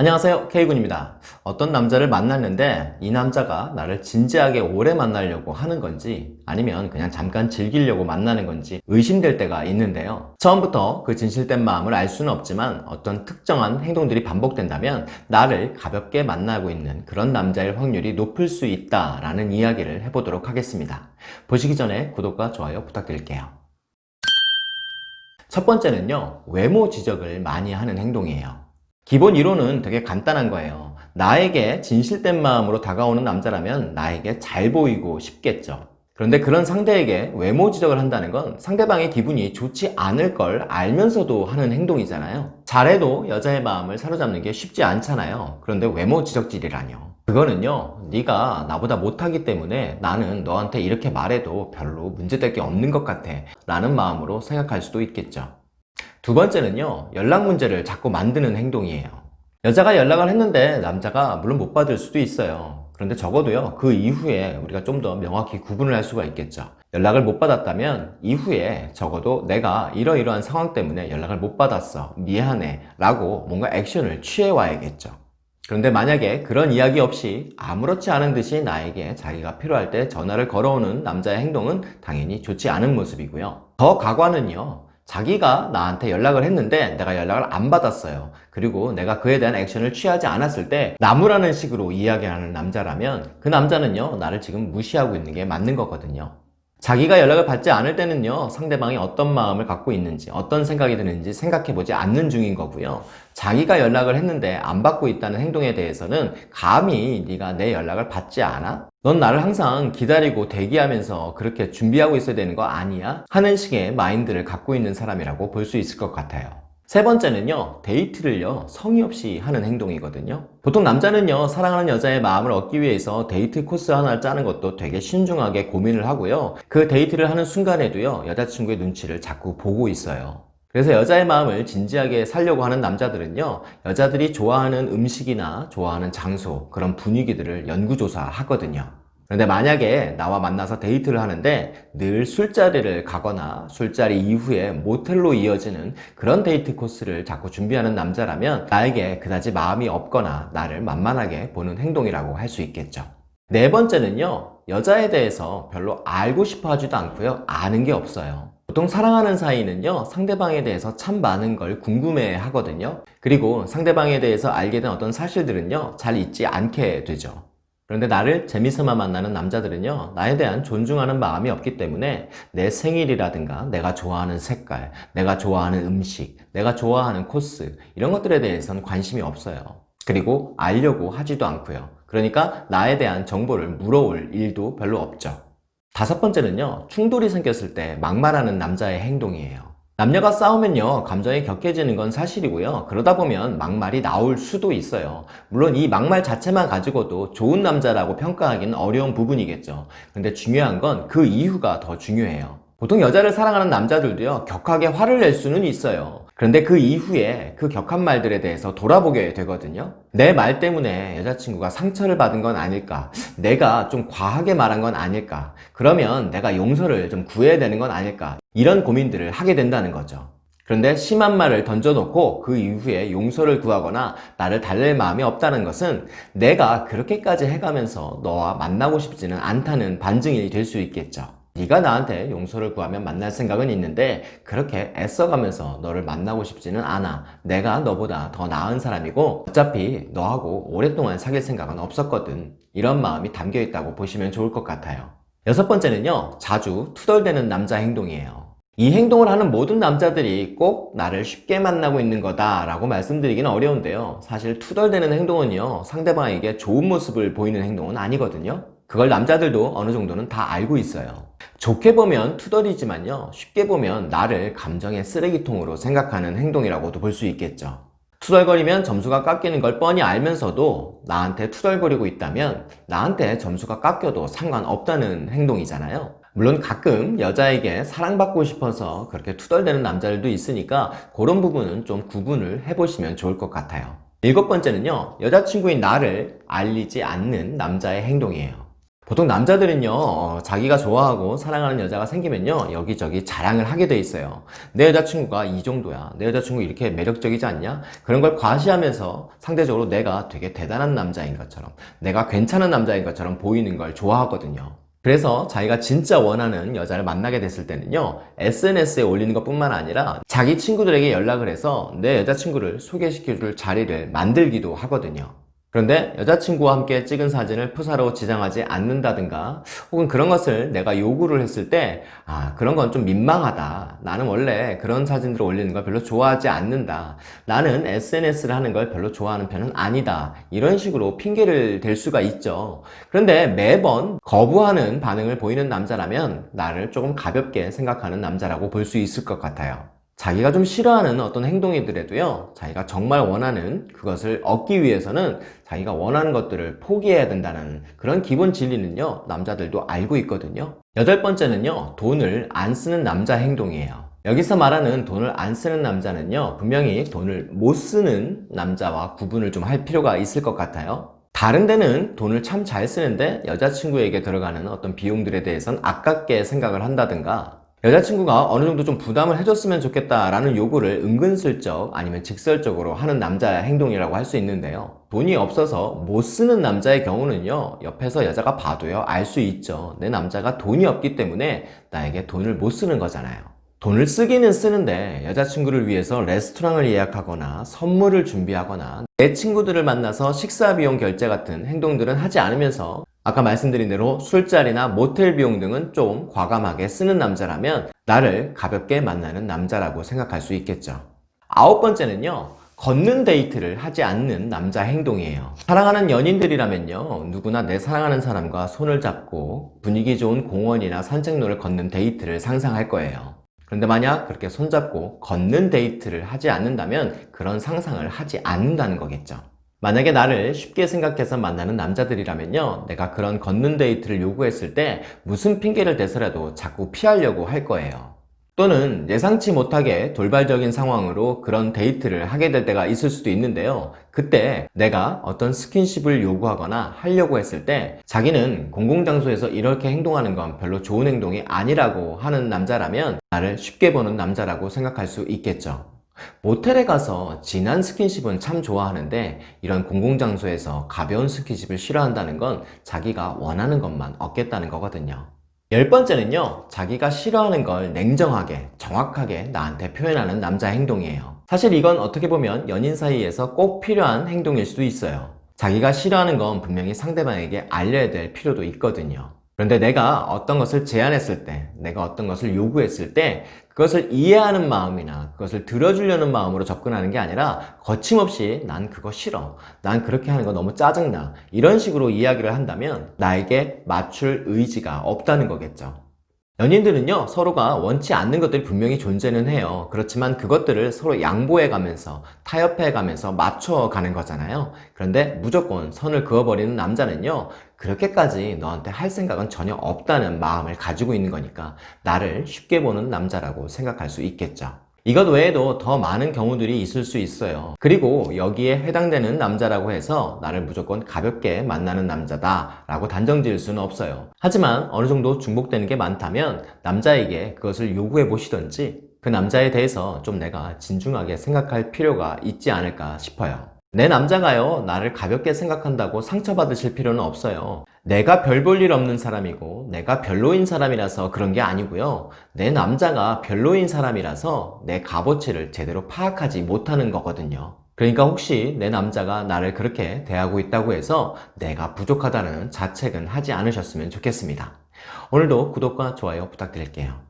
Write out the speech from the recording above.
안녕하세요. K군입니다. 어떤 남자를 만났는데 이 남자가 나를 진지하게 오래 만나려고 하는 건지 아니면 그냥 잠깐 즐기려고 만나는 건지 의심될 때가 있는데요. 처음부터 그 진실된 마음을 알 수는 없지만 어떤 특정한 행동들이 반복된다면 나를 가볍게 만나고 있는 그런 남자일 확률이 높을 수 있다라는 이야기를 해보도록 하겠습니다. 보시기 전에 구독과 좋아요 부탁드릴게요. 첫 번째는요. 외모 지적을 많이 하는 행동이에요 기본 이론은 되게 간단한 거예요. 나에게 진실된 마음으로 다가오는 남자라면 나에게 잘 보이고 싶겠죠. 그런데 그런 상대에게 외모 지적을 한다는 건 상대방의 기분이 좋지 않을 걸 알면서도 하는 행동이잖아요. 잘해도 여자의 마음을 사로잡는 게 쉽지 않잖아요. 그런데 외모 지적질이라뇨. 그거는요 네가 나보다 못하기 때문에 나는 너한테 이렇게 말해도 별로 문제될 게 없는 것 같아. 라는 마음으로 생각할 수도 있겠죠 두 번째는요 연락 문제를 자꾸 만드는 행동이에요. 여자가 연락을 했는데 남자가 물론 못 받을 수도 있어요. 그런데 적어도요 그 이후에 우리가 좀 더 명확히 구분을 할 수가 있겠죠. 연락을 못 받았다면 이후에 적어도 내가 이러이러한 상황 때문에 연락을 못 받았어 미안해 라고 뭔가 액션을 취해 와야겠죠. 그런데 만약에 그런 이야기 없이 아무렇지 않은 듯이 나에게 자기가 필요할 때 전화를 걸어오는 남자의 행동은 당연히 좋지 않은 모습이고요. 더 가관은요 자기가 나한테 연락을 했는데 내가 연락을 안 받았어요. 그리고 내가 그에 대한 액션을 취하지 않았을 때 나무라는 식으로 이야기하는 남자라면 그 남자는요 나를 지금 무시하고 있는 게 맞는 거거든요 자기가 연락을 받지 않을 때는요 상대방이 어떤 마음을 갖고 있는지 어떤 생각이 드는지 생각해 보지 않는 중인 거고요 자기가 연락을 했는데 안 받고 있다는 행동에 대해서는 감히 네가 내 연락을 받지 않아? 넌 나를 항상 기다리고 대기하면서 그렇게 준비하고 있어야 되는 거 아니야? 하는 식의 마인드를 갖고 있는 사람이라고 볼 수 있을 것 같아요 세 번째는요 데이트를요 성의 없이 하는 행동이거든요. 보통 남자는요 사랑하는 여자의 마음을 얻기 위해서 데이트 코스 하나를 짜는 것도 되게 신중하게 고민을 하고요. 그 데이트를 하는 순간에도요 여자친구의 눈치를 자꾸 보고 있어요. 그래서 여자의 마음을 진지하게 살려고 하는 남자들은요 여자들이 좋아하는 음식이나 좋아하는 장소 그런 분위기들을 연구조사 하거든요 그런데 만약에 나와 만나서 데이트를 하는데 늘 술자리를 가거나 술자리 이후에 모텔로 이어지는 그런 데이트 코스를 자꾸 준비하는 남자라면 나에게 그다지 마음이 없거나 나를 만만하게 보는 행동이라고 할 수 있겠죠. 네 번째는요 여자에 대해서 별로 알고 싶어 하지도 않고요 아는 게 없어요. 보통 사랑하는 사이는요 상대방에 대해서 참 많은 걸 궁금해 하거든요. 그리고 상대방에 대해서 알게 된 어떤 사실들은요 잘 잊지 않게 되죠 그런데 나를 재미삼아 만나는 남자들은요 나에 대한 존중하는 마음이 없기 때문에 내 생일이라든가 내가 좋아하는 색깔 내가 좋아하는 음식 내가 좋아하는 코스 이런 것들에 대해서는 관심이 없어요. 그리고 알려고 하지도 않고요. 그러니까 나에 대한 정보를 물어올 일도 별로 없죠. 다섯 번째는요 충돌이 생겼을 때 막말하는 남자의 행동이에요 남녀가 싸우면요 감정이 격해지는 건 사실이고요. 그러다 보면 막말이 나올 수도 있어요. 물론 이 막말 자체만 가지고도 좋은 남자라고 평가하기는 어려운 부분이겠죠. 근데 중요한 건 그 이유가 더 중요해요. 보통 여자를 사랑하는 남자들도요 격하게 화를 낼 수는 있어요. 그런데 그 이후에 그 격한 말들에 대해서 돌아보게 되거든요. 내 말 때문에 여자친구가 상처를 받은 건 아닐까? 내가 좀 과하게 말한 건 아닐까? 그러면 내가 용서를 좀 구해야 되는 건 아닐까 이런 고민들을 하게 된다는 거죠. 그런데 심한 말을 던져놓고 그 이후에 용서를 구하거나 나를 달랠 마음이 없다는 것은 내가 그렇게까지 해가면서 너와 만나고 싶지는 않다는 반증이 될 수 있겠죠. 네가 나한테 용서를 구하면 만날 생각은 있는데 그렇게 애써가면서 너를 만나고 싶지는 않아. 내가 너보다 더 나은 사람이고 어차피 너하고 오랫동안 사귈 생각은 없었거든. 이런 마음이 담겨 있다고 보시면 좋을 것 같아요. 여섯 번째는요 자주 투덜대는 남자 행동이에요 이 행동을 하는 모든 남자들이 꼭 나를 쉽게 만나고 있는 거다 라고 말씀드리기는 어려운데요. 사실 투덜대는 행동은요 상대방에게 좋은 모습을 보이는 행동은 아니거든요. 그걸 남자들도 어느 정도는 다 알고 있어요. 좋게 보면 투덜이지만요 쉽게 보면 나를 감정의 쓰레기통으로 생각하는 행동이라고도 볼 수 있겠죠. 투덜거리면 점수가 깎이는 걸 뻔히 알면서도 나한테 투덜거리고 있다면 나한테 점수가 깎여도 상관없다는 행동이잖아요 물론 가끔 여자에게 사랑받고 싶어서 그렇게 투덜대는 남자들도 있으니까 그런 부분은 좀 구분을 해보시면 좋을 것 같아요. 일곱 번째는요 여자친구인 나를 알리지 않는 남자의 행동이에요. 보통 남자들은요 어, 자기가 좋아하고 사랑하는 여자가 생기면요 여기저기 자랑을 하게 돼 있어요. 내 여자친구가 이 정도야. 내 여자친구 이렇게 매력적이지 않냐? 그런 걸 과시하면서 상대적으로 내가 되게 대단한 남자인 것처럼 내가 괜찮은 남자인 것처럼 보이는 걸 좋아하거든요 그래서 자기가 진짜 원하는 여자를 만나게 됐을 때는요 SNS에 올리는 것 뿐만 아니라 자기 친구들에게 연락을 해서 내 여자친구를 소개시켜줄 자리를 만들기도 하거든요 그런데 여자친구와 함께 찍은 사진을 프사로 지정하지 않는다든가 혹은 그런 것을 내가 요구를 했을 때 아 그런 건 좀 민망하다. 나는 원래 그런 사진들을 올리는 걸 별로 좋아하지 않는다. 나는 SNS를 하는 걸 별로 좋아하는 편은 아니다. 이런 식으로 핑계를 댈 수가 있죠. 그런데 매번 거부하는 반응을 보이는 남자라면 나를 조금 가볍게 생각하는 남자라고 볼 수 있을 것 같아요 자기가 좀 싫어하는 어떤 행동이더라도요 자기가 정말 원하는 그것을 얻기 위해서는 자기가 원하는 것들을 포기해야 된다는 그런 기본 진리는요 남자들도 알고 있거든요. 여덟 번째는요 돈을 안 쓰는 남자 행동이에요. 여기서 말하는 돈을 안 쓰는 남자는요 분명히 돈을 못 쓰는 남자와 구분을 좀 할 필요가 있을 것 같아요. 다른 데는 돈을 참 잘 쓰는데 여자친구에게 들어가는 어떤 비용들에 대해서는 아깝게 생각을 한다든가 여자친구가 어느 정도 좀 부담을 해줬으면 좋겠다라는 요구를 은근슬쩍 아니면 직설적으로 하는 남자의 행동이라고 할 수 있는데요. 돈이 없어서 못 쓰는 남자의 경우는요 옆에서 여자가 봐도요 알 수 있죠. 내 남자가 돈이 없기 때문에 나에게 돈을 못 쓰는 거잖아요 돈을 쓰기는 쓰는데 여자친구를 위해서 레스토랑을 예약하거나 선물을 준비하거나 내 친구들을 만나서 식사 비용 결제 같은 행동들은 하지 않으면서 아까 말씀드린 대로 술자리나 모텔 비용 등은 좀 과감하게 쓰는 남자라면 나를 가볍게 만나는 남자라고 생각할 수 있겠죠. 아홉 번째는요 걷는 데이트를 하지 않는 남자 행동이에요. 사랑하는 연인들이라면요 누구나 내 사랑하는 사람과 손을 잡고 분위기 좋은 공원이나 산책로를 걷는 데이트를 상상할 거예요 그런데 만약 그렇게 손잡고 걷는 데이트를 하지 않는다면 그런 상상을 하지 않는다는 거겠죠. 만약에 나를 쉽게 생각해서 만나는 남자들이라면요. 내가 그런 걷는 데이트를 요구했을 때 무슨 핑계를 대서라도 자꾸 피하려고 할 거예요 또는 예상치 못하게 돌발적인 상황으로 그런 데이트를 하게 될 때가 있을 수도 있는데요. 그때 내가 어떤 스킨십을 요구하거나 하려고 했을 때 자기는 공공장소에서 이렇게 행동하는 건 별로 좋은 행동이 아니라고 하는 남자라면 나를 쉽게 보는 남자라고 생각할 수 있겠죠. 모텔에 가서 진한 스킨십은 참 좋아하는데 이런 공공장소에서 가벼운 스킨십을 싫어한다는 건 자기가 원하는 것만 얻겠다는 거거든요 열 번째는요 자기가 싫어하는 걸 냉정하게 정확하게 나한테 표현하는 남자 행동이에요. 사실 이건 어떻게 보면 연인 사이에서 꼭 필요한 행동일 수도 있어요. 자기가 싫어하는 건 분명히 상대방에게 알려야 될 필요도 있거든요 그런데 내가 어떤 것을 제안했을 때 내가 어떤 것을 요구했을 때 그것을 이해하는 마음이나 그것을 들어주려는 마음으로 접근하는 게 아니라 거침없이 난 그거 싫어 난 그렇게 하는 거 너무 짜증나 이런 식으로 이야기를 한다면 나에게 맞출 의지가 없다는 거겠죠 연인들은요 서로가 원치 않는 것들이 분명히 존재는 해요. 그렇지만 그것들을 서로 양보해 가면서 타협해 가면서 맞춰 가는 거잖아요. 그런데 무조건 선을 그어버리는 남자는요 그렇게까지 너한테 할 생각은 전혀 없다는 마음을 가지고 있는 거니까 나를 쉽게 보는 남자라고 생각할 수 있겠죠 이것 외에도 더 많은 경우들이 있을 수 있어요. 그리고 여기에 해당되는 남자라고 해서 나를 무조건 가볍게 만나는 남자다 라고 단정 지을 수는 없어요. 하지만 어느 정도 중복되는 게 많다면 남자에게 그것을 요구해 보시던지 그 남자에 대해서 좀 내가 진중하게 생각할 필요가 있지 않을까 싶어요 내 남자가요 나를 가볍게 생각한다고 상처받으실 필요는 없어요. 내가 별 볼 일 없는 사람이고 내가 별로인 사람이라서 그런 게 아니고요. 내 남자가 별로인 사람이라서 내 값어치를 제대로 파악하지 못하는 거거든요. 그러니까 혹시 내 남자가 나를 그렇게 대하고 있다고 해서 내가 부족하다는 자책은 하지 않으셨으면 좋겠습니다. 오늘도 구독과 좋아요 부탁드릴게요